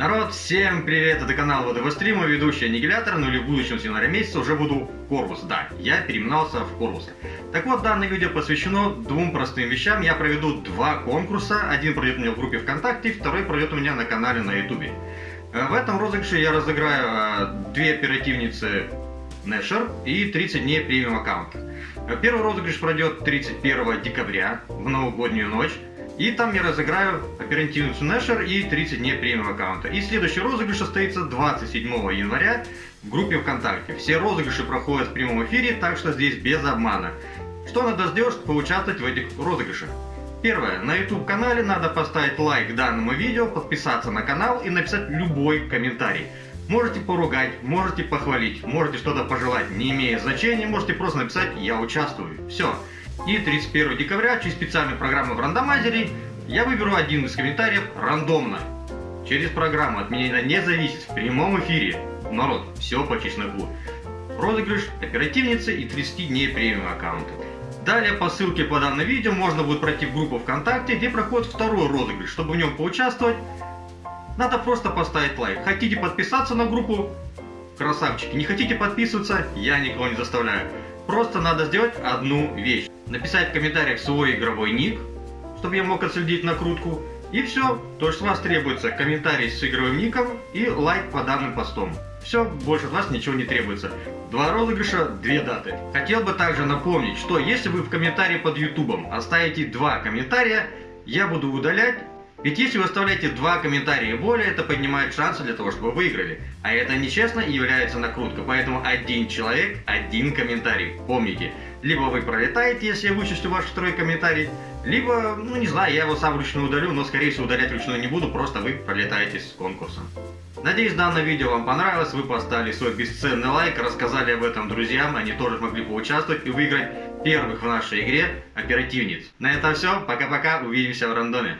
Народ, всем привет, это канал ВДВ Стрима, ведущий Аннигилятор, ну или в будущем с января месяца уже буду Корвус, да, я переименовался в Корвус. Так вот, данное видео посвящено двум простым вещам, я проведу два конкурса, один пройдет у меня в группе ВКонтакте, второй пройдет у меня на канале на Ютубе. Э, в этом розыгрыше я разыграю э, две оперативницы Нэшер и 30 дней премиум аккаунта. Э, первый розыгрыш пройдет 31 декабря в новогоднюю ночь. И там я разыграю оперативницу Нэшер и 30 дней премиум аккаунта. И следующий розыгрыш состоится 27 января в группе ВКонтакте. Все розыгрыши проходят в прямом эфире, так что здесь без обмана. Что надо сделать, чтобы поучаствовать в этих розыгрышах? Первое. На YouTube канале надо поставить лайк данному видео, подписаться на канал и написать любой комментарий. Можете поругать, можете похвалить, можете что-то пожелать, не имеет значения, можете просто написать «Я участвую». Все. И 31 декабря через специальную программу в рандомайзере я выберу один из комментариев рандомно. Через программу от меня не зависит в прямом эфире. Народ, все по чесноку. Розыгрыш оперативницы и 30 дней премиум аккаунта. Далее по ссылке по данному видео можно будет пройти в группу ВКонтакте, где проходит второй розыгрыш. Чтобы в нем поучаствовать, надо просто поставить лайк. Хотите подписаться на группу? Красавчики. Не хотите подписываться? Я никого не заставляю. Просто надо сделать одну вещь. Написать в комментариях свой игровой ник, чтобы я мог отследить накрутку. И все, то, что вас требуется, комментарий с игровым ником и лайк по данным постом. Все, больше от вас ничего не требуется. Два розыгрыша, две даты. Хотел бы также напомнить, что если вы в комментарии под ютубом оставите два комментария, я буду удалять ведь если вы оставляете два комментария и более, это поднимает шансы для того, чтобы вы выиграли. А это нечестно и является накруткой, поэтому один человек, один комментарий. Помните, либо вы пролетаете, если я вычислю ваш второй комментарий, либо, ну не знаю, я его сам вручную удалю, но скорее всего удалять вручную не буду, просто вы пролетаете с конкурсом. Надеюсь, данное видео вам понравилось, вы поставили свой бесценный лайк, рассказали об этом друзьям, они тоже могли поучаствовать и выиграть первых в нашей игре оперативниц. На этом все, пока-пока, увидимся в рандоме.